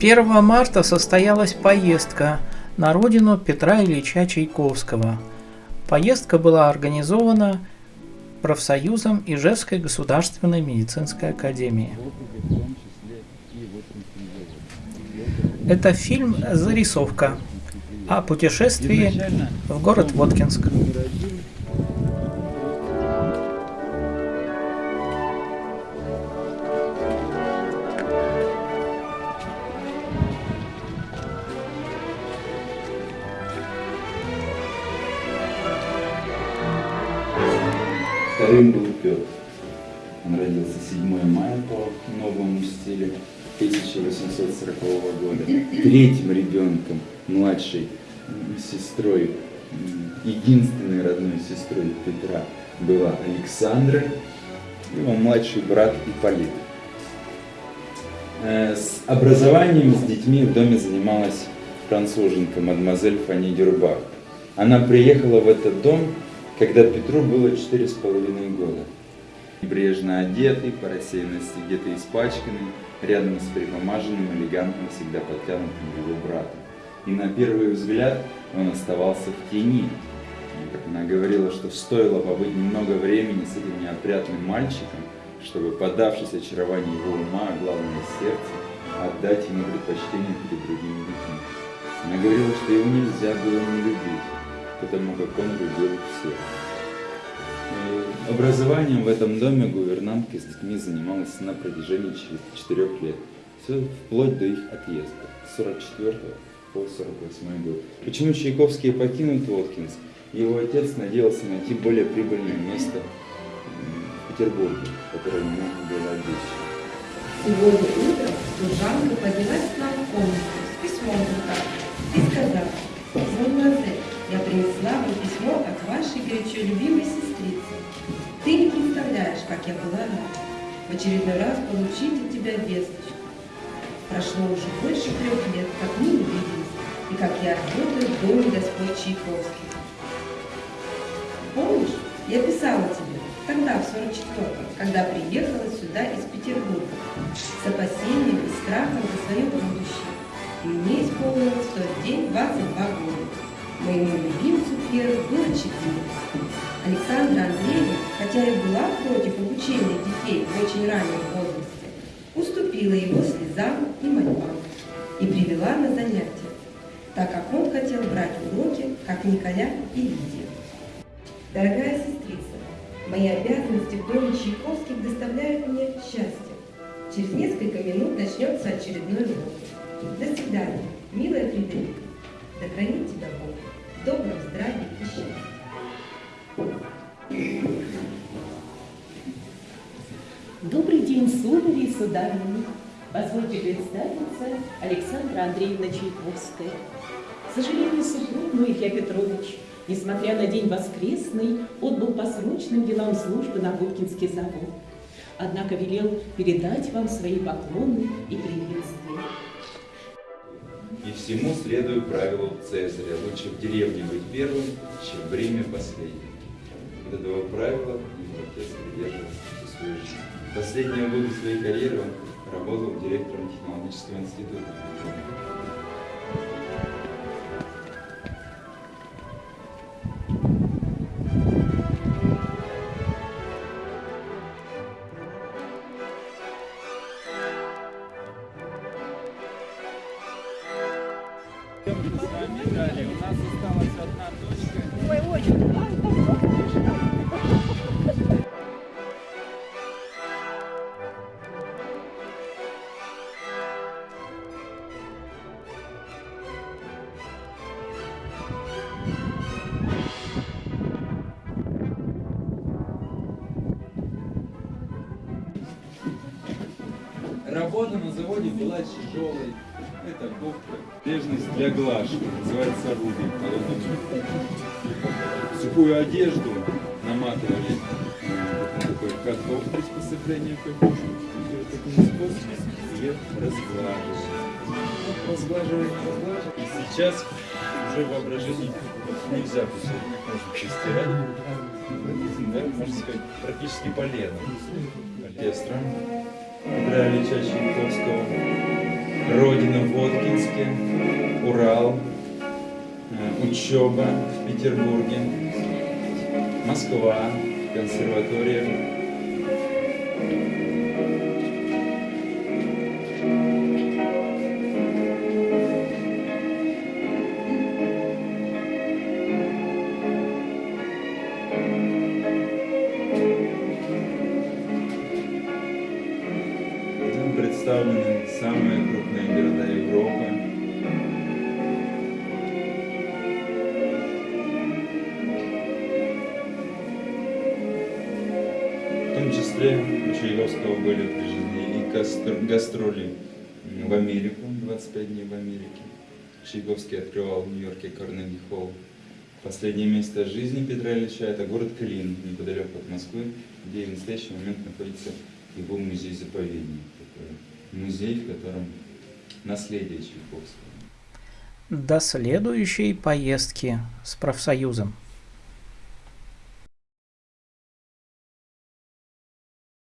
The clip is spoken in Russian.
1 марта состоялась поездка на родину Петра Ильича Чайковского. Поездка была организована профсоюзом Ижевской государственной медицинской академии. Это фильм «Зарисовка» о путешествии в город Воткинск. Вторым был Петр. Он родился 7 мая по новому стилю 1840 года. Третьим ребенком, младшей сестрой, единственной родной сестрой Петра была Александра, его младший брат Ипполит. Э, с образованием с детьми в доме занималась француженка, мадемуазель Фанни Дюрбах. Она приехала в этот дом когда Петру было четыре с половиной года. Небрежно одетый, по рассеянности где-то испачканный, рядом с припомаженным, элегантным, всегда подтянутым его братом. И на первый взгляд он оставался в тени. Как она говорила, что стоило побыть немного времени с этим неопрятным мальчиком, чтобы, подавшись очарованию его ума, а главное сердца, отдать ему предпочтение перед другими людьми. Она говорила, что его нельзя было не любить потому как он любил всех. Образованием в этом доме гувернантка с детьми занималась на протяжении четырех лет. Все вплоть до их отъезда, с 44 по 48 год. Почему Чайковский покинул Воткинск? Его отец надеялся найти более прибыльное место в Петербурге, которое ему было обещано. Сегодня утром служанка поднялась к я была рада в очередной раз получить от тебя весточку. Прошло уже больше трех лет, как мы не виделись, и как я работаю в доме Господь Чайковский. Помнишь, я писала тебе, тогда, в 44-м, когда приехала сюда из Петербурга, с опасением и страхом за свое будущее. И мне исполнилось в тот день 22 года. Моему любимцу Пьеру было четыре. Александра Андреевна, хотя и была против обучения детей в очень раннем возрасте, уступила его слезам и мольбам и привела на занятия, так как он хотел брать уроки, как Николя и Лидия. Дорогая сестрица, мои обязанности в доме Чайковских доставляют мне счастье. Через несколько минут начнется очередной урок. До свидания, милая Фредерика. Да хранит тебя сударыни. Позвольте представиться Александра Андреевна Чайковская. К сожалению, супруг мой Илья Петрович, несмотря на день воскресный, отбыл по срочным делам службы на Губкинский завод. Однако велел передать вам свои поклоны и приветствия. И всему следую правилу Цезаря. Лучше в деревне быть первым, чем в Риме последним. Вот этого правила его отец придерживался всю свою жизнь. Последние годы своей карьеры он работал директором технологического института. Работа на заводе была тяжелой. Это кофта, нежность для глажки, называется рубин. Сухую одежду наматывали на такой каток приспособления к таким способом ее разглаживали. Разглаживали, разглаживали. И сейчас уже воображение нельзя может постирать. Да, можно сказать, практически полено. Оркестра. Петра Ильича Чайковского. родина в Воткинске, Урал, э, учеба в Петербурге, Москва, консерватория. Представлены самые крупные города Европы. В том числе у Чайковского были прижиты и гастро- гастроли в Америку, 25 дней в Америке. Чайковский открывал в Нью-Йорке Карнеги Холл. Последнее место жизни Петра Ильича – это город Клин, неподалеку от Москвы, где в настоящий момент находится его музей-заповедник. Такой музей, в котором наследие Чайковского. До следующей поездки с профсоюзом.